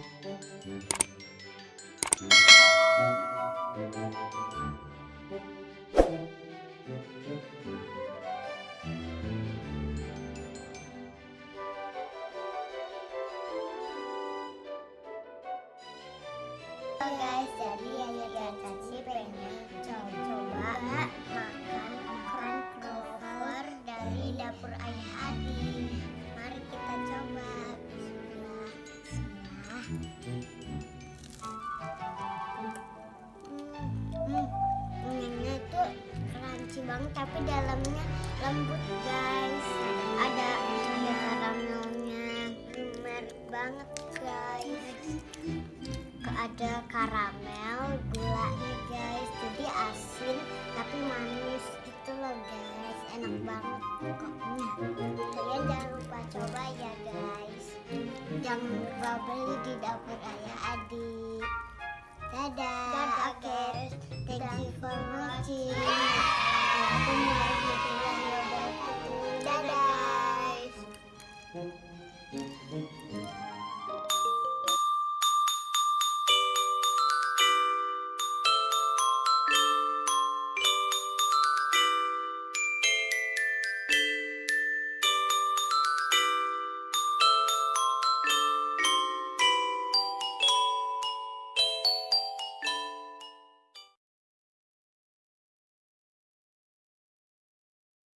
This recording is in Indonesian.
Guys, jadi Ayah dan Caci pengen banget tapi dalamnya lembut guys. Ada ada karamelnya, lumer banget guys. Ada karamel gulanya guys. Jadi asin tapi manis gitu loh guys. Enak banget pokoknya. Kalian jangan lupa coba ya guys. Jangan lupa beli di dapur ayah